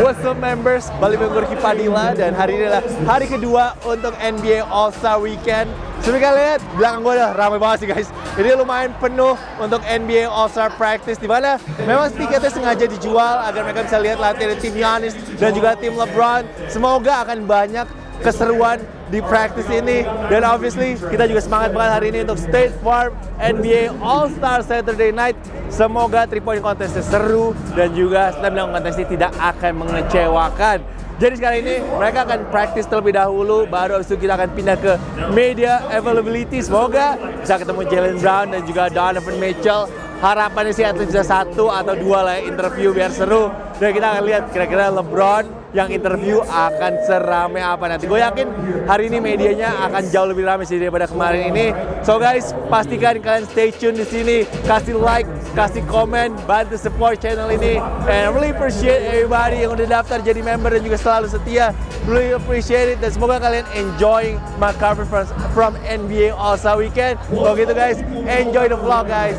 What's up members, balik Ricky Padilla dan hari ini adalah hari kedua untuk NBA All-Star Weekend. Seperti kalian lihat, belakang gue udah ramai banget sih guys. Ini lumayan penuh untuk NBA All-Star Practice Di mana memang tiketnya sengaja dijual agar mereka bisa lihat latihan tim Giannis dan juga tim LeBron. Semoga akan banyak keseruan di practice ini. Dan obviously kita juga semangat banget hari ini untuk State Farm NBA All Star Saturday Night. Semoga 3 point contestnya seru dan juga slam dunk contest ini tidak akan mengecewakan. Jadi sekarang ini mereka akan practice terlebih dahulu baru habis itu kita akan pindah ke media availability. Semoga bisa ketemu Jalen Brown dan juga Donovan Mitchell. Harapannya sih atlet bisa satu atau dua lah ya, interview biar seru. Dan kita akan lihat kira-kira LeBron yang interview akan serame apa nanti. Gue yakin hari ini medianya akan jauh lebih ramai sih daripada kemarin ini. So guys, pastikan kalian stay tune di sini, kasih like, kasih komen, bantu support channel ini. And I really appreciate everybody yang udah daftar jadi member dan juga selalu setia. Really appreciate it dan semoga kalian enjoying my cover from, from NBA All Star Weekend. Kalau gitu guys, enjoy the vlog guys.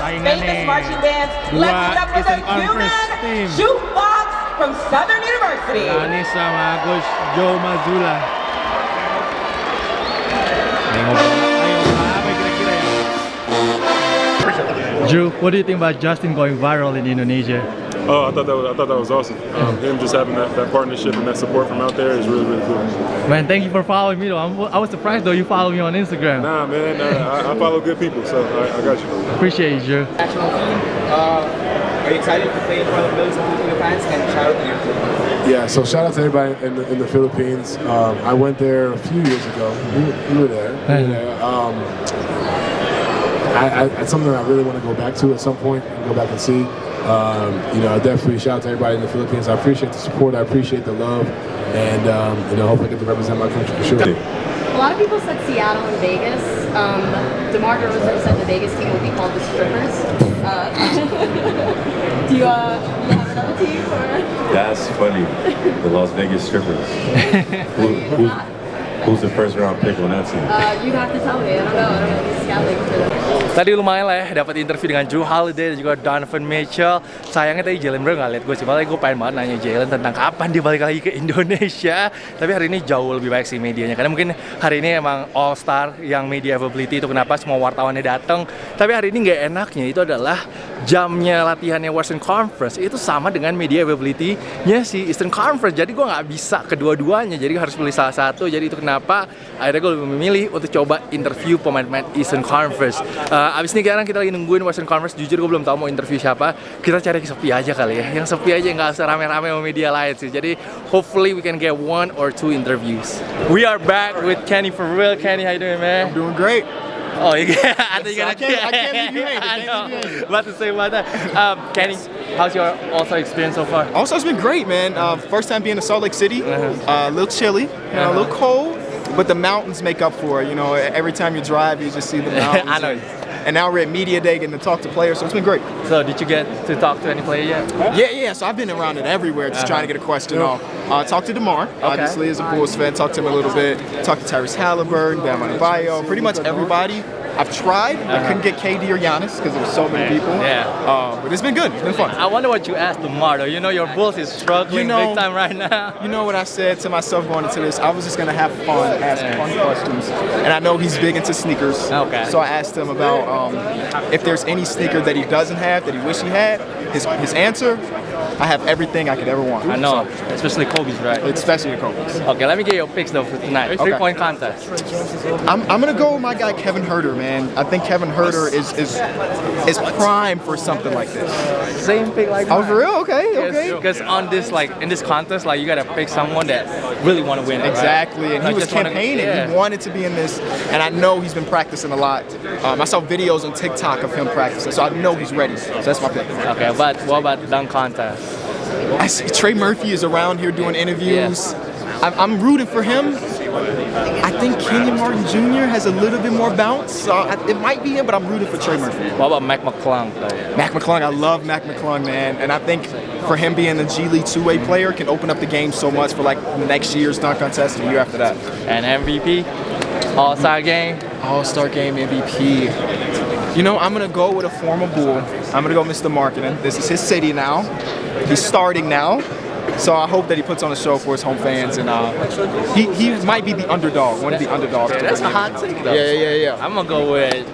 Famous marching bands. Let's give it up for the Human Jukebox from Southern University. Ini sama Coach Joe Mazzulla. Jrue, what do you think about Justin going viral in Indonesia? Oh, I thought that was, I thought that was awesome. Um, him just having that, that partnership and that support from out there is really really cool. Man, thank you for following me though. I'm, i was surprised though you follow me on Instagram. Nah, man, uh, I, I, follow good people, so I, I got you. Appreciate you, Jrue. Uh, are you excited to play in front of millions of Filipino fans? And shout out to you. Yeah, so shout out to everybody in the, in the Philippines. Um, I went there a few years ago. You, you were there. You were there. Um, I, I, it's something I really want to go back to at some point and go back and see. Um, you know, I definitely shout out to everybody in the Philippines. I appreciate the support. I appreciate the love. And, um, you know, hope I get to represent my country for sure. A lot of people said Seattle and Vegas. Um, DeMar DeRozan said the Vegas team will be called the Strippers. Uh, do you, uh, you have another team? Or? That's funny. The Las Vegas Strippers. who, who, who's the first round pick on that team? Uh, you'd have to tell me. I don't know. I don't know. He's scouting for them. Tadi lumayan lah ya, dapat interview dengan Drew Holiday dan juga Donovan Mitchell. Sayangnya tadi Jalen Brown nggak lihat gue sih, malah gue pengen banget nanya Jalen tentang kapan dia balik lagi ke Indonesia. Tapi hari ini jauh lebih baik sih medianya, karena mungkin hari ini emang All Star yang media availability itu kenapa semua wartawannya datang. Tapi hari ini nggak enaknya itu adalah jamnya latihannya Western Conference itu sama dengan media availability-nya si Eastern Conference. Jadi gue nggak bisa kedua-duanya, jadi harus pilih salah satu. Jadi itu kenapa akhirnya gue lebih memilih untuk coba interview pemain-pemain Eastern Conference. Uh, uh, abis ini sekarang kita lagi nungguin Western Conference jujur gue belum tahu mau interview siapa kita cari sepi aja kali ya yang sepi aja nggak usah rame-rame sama media lain sih jadi hopefully we can get one or two interviews we are back with Kenny for real Kenny how you doing man I'm doing great Oh, yeah. I think you're gonna. I can't, I can't you hanging. I know. About to say about that. Um, Kenny, how's your All-Star experience so far? All-Star's been great, man. Uh, first time being in Salt Lake City. Uh-huh. Uh, a little chilly, you know, a little cold, but the mountains make up for it. You know, every time you drive, you just see the mountains. I know. And, and now we're at media day getting to talk to players, so it's been great. So did you get to talk to any player yet? Yeah, yeah. So I've been around it everywhere, just uh -huh. trying to get a question off. Uh, talk to Demar, okay. obviously as a Bulls fan. Talk to him a little bit. Talk to Tyrese Haliburton, Bam Adebayo, pretty much everybody. I've tried, uh -huh. I uh-huh. couldn't get KD or Giannis because there's so many people. Yeah. Uh, but it's been good. It's been fun. I wonder what you asked though. You know your Bulls is struggling you know, big time right now. You know what I said to myself going into this? I was just gonna have fun, ask yeah. fun questions, and I know he's big into sneakers. Okay. So I asked him about um, if there's any sneaker that he doesn't have that he wish he had. His his answer I have everything I could ever want. I know, so, especially Kobe's, right? Especially Kobe's. Okay, let me get your picks though for tonight. Okay. Three-point contest. I'm, I'm gonna go with my guy Kevin Huerter, man. I think Kevin Huerter is is is prime for something like this. Same pick like mine. Oh, for real? Okay, okay. Because on this like in this contest, like you gotta pick someone that really want to win. Exactly, right? and he was campaigning. Wanna, yeah. He wanted to be in this, and I know he's been practicing a lot. Um, I saw videos on TikTok of him practicing, so I know he's ready. So that's my pick. Okay, but what about dunk contest? I see Trey Murphy is around here doing interviews. Yeah. I'm, I'm, rooting for him, I think Kenyon Martin Jr. has a little bit more bounce. So I- it might be him, but I'm rooting for Trey Murphy. What about Mac McClung? Mac McClung, I love Mac McClung, man. And I think for him being a G League two-way player can open up the game so much for like next year's dunk contest and the year after that. And MVP? All-Star game? All-Star game MVP. You know, I'm gonna go with a former Bull. I'm gonna go Mr. Marketing. This is his city now. He's starting now. So I hope that he puts on a show for his home fans, and uh, he he might be the underdog, one of the underdogs. Yeah, that's a hot take though. Yeah, yeah, yeah. I'm gonna go with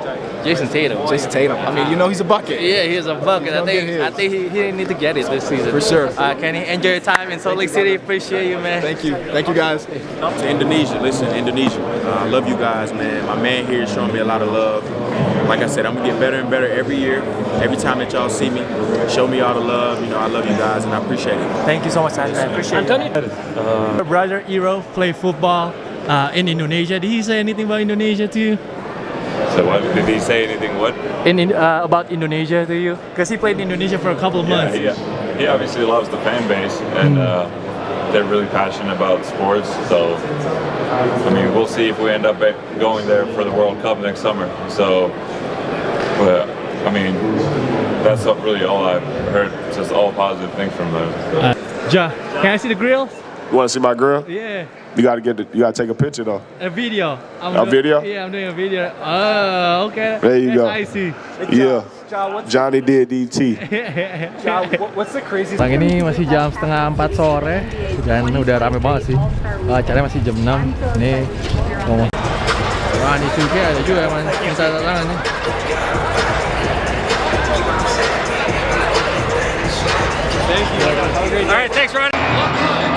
Jayson Tatum. Jayson Tatum. I mean, you know he's a bucket. Yeah, he's a bucket. I think I think he, he didn't need to get it this season. For sure. Uh, Kenny, enjoy your time in Salt Lake City. Appreciate you, man. Thank you, thank you guys. to Indonesia. Listen, Indonesia. Uh, I love you guys, man. My man here is showing me a lot of love. Like I said, I'm gonna get better and better every year. Every time that y'all see me, show me all the love. You know, I love you guys and I appreciate it. Thank you so much, man. Appreciate it. Uh, brother Eero play football uh, in Indonesia. Did he say anything about Indonesia to you? So what did he say anything? What? In, in uh, about Indonesia to you? Because he played in Indonesia for a couple of months. Yeah, months. he, he obviously loves the fan base, and uh, they're really passionate about sports. So, I mean, we'll see if we end up going there for the World Cup next summer. So, but I mean, that's really all I've heard. Just all positive things from them. Uh, ja, can I see the grill? You want to see my grill? Yeah, You gotta get the, you gotta take a picture though. a video. I'm A do- video? Yeah, I'm doing a video. Oh, okay. There you That's go. I see. Yeah. Johnny did DT. what's the craziest? Sekarang ini masih jam setengah 4 sore dan udah rame banget sih. Uh, acaranya masih jam 6. Ini Suki ada juga yang minta tangan nih. Thank you. All right, thanks, Ronnie.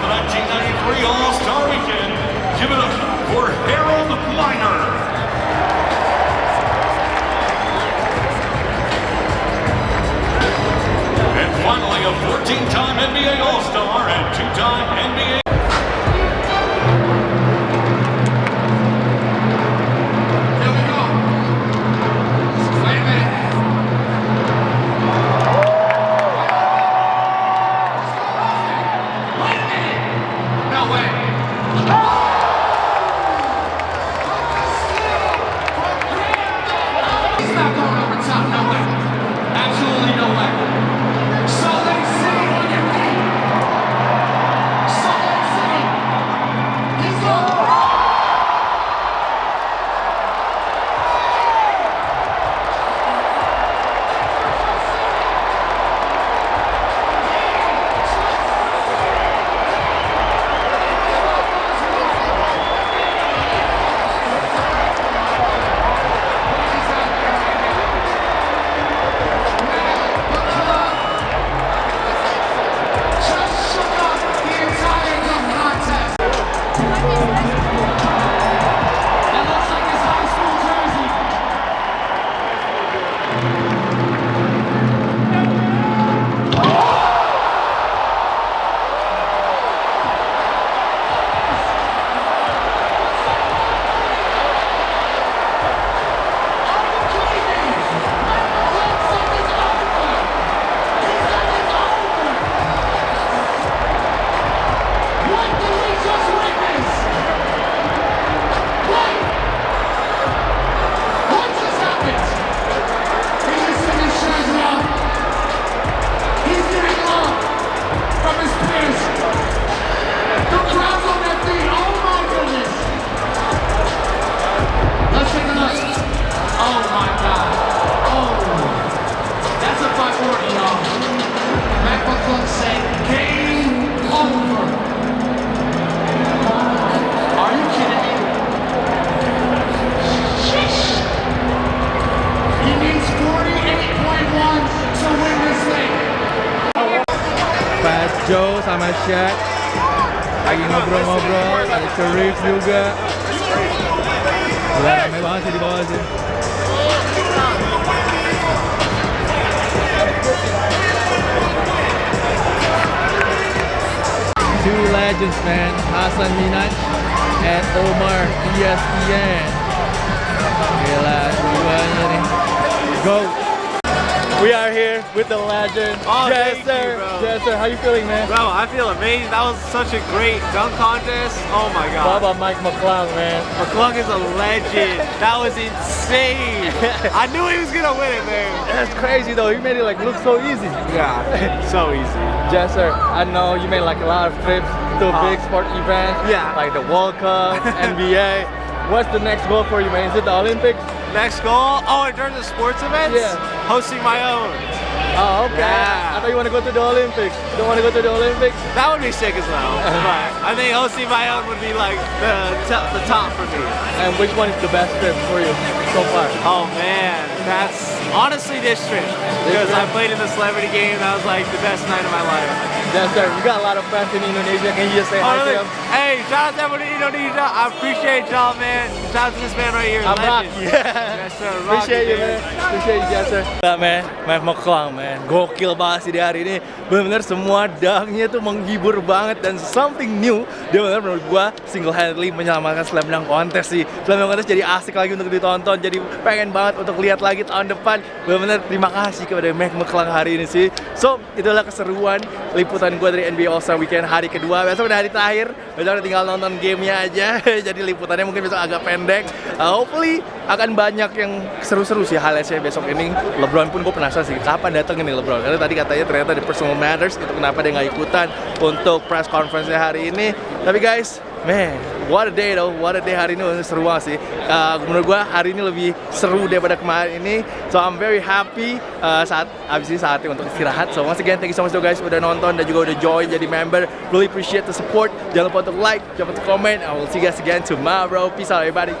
The 1993 All-Star Weekend, give it up for Harold Miner. And finally, a 14-time NBA All-Star and two-time NBA Joe sama Shaq lagi ngobrol-ngobrol, ada Sharif juga. Gila, rame banget sih di bawah sih. Two legends, man. Hasan Minaj and Omar ESPN. Gila, duanya nih. Go. We are here with the legend. Oh, yes, sir. you. Yes, sir. How you feeling, man? Bro, I feel amazing. That was such a great dunk contest. Oh my god. How about Mike McClung, man? McClung is a legend. that was insane. I knew he was gonna win it, man. That's crazy though. He made it like look so easy. Yeah, so easy. Yes, sir. I know you made like a lot of trips to Uh, big sport events. yeah. Like the World Cup, NBA. What's the next goal for you, man? Is it the Olympics? Next goal. Oh, in terms of sports events, Yeah. hosting my own. Oh, okay. Yeah. I thought you want to go to the Olympics. You don't want to go to the Olympics? That would be sick as well. but I think hosting my own would be like the top, the top for me. And which one is the best trip for you so far? Oh man, that's honestly this trip because I played in the celebrity game. That was like the best night of my life. Yes, sir. You got a lot of friends in Indonesia. Can you just say Oh, hi to them? Hey, shout out to everyone in Indonesia. I appreciate y'all, man. Shout out to this man right here. I'm rock. legend. Yeah. Yes, sir. Rock Appreciate you, man. Appreciate you, yes, sir. Nah, man. Mike McClung, man. Gokil banget sih di hari ini. Bener-bener semua dangnya tuh menghibur banget dan something new. Dia bener menurut gua single handedly menyelamatkan slam dunk contest sih. Slam dunk contest jadi asik lagi untuk ditonton. Jadi pengen banget untuk lihat lagi tahun depan. Bener-bener terima kasih kepada Mike McClung hari ini sih. So, itulah keseruan liputan gua dari NBA All Star Weekend hari kedua. Besok udah hari terakhir. Besok udah tinggal nonton gamenya aja. jadi liputannya mungkin besok agak pendek. Uh, hopefully akan banyak yang seru-seru sih highlightsnya besok ini. LeBron pun gue penasaran sih kapan datang ini LeBron. Karena tadi katanya ternyata di personal matters itu kenapa dia nggak ikutan untuk press conference hari ini. Tapi guys, man, what a day though, what a day hari ini seru banget sih. Uh, menurut gue hari ini lebih seru daripada kemarin ini. So I'm very happy uh, saat abis ini saatnya untuk istirahat. So once again, thank you so much though guys udah nonton dan juga udah join jadi member. Really appreciate the support. Jangan lupa untuk like, jangan lupa untuk comment. I will see you guys again tomorrow. Peace out everybody.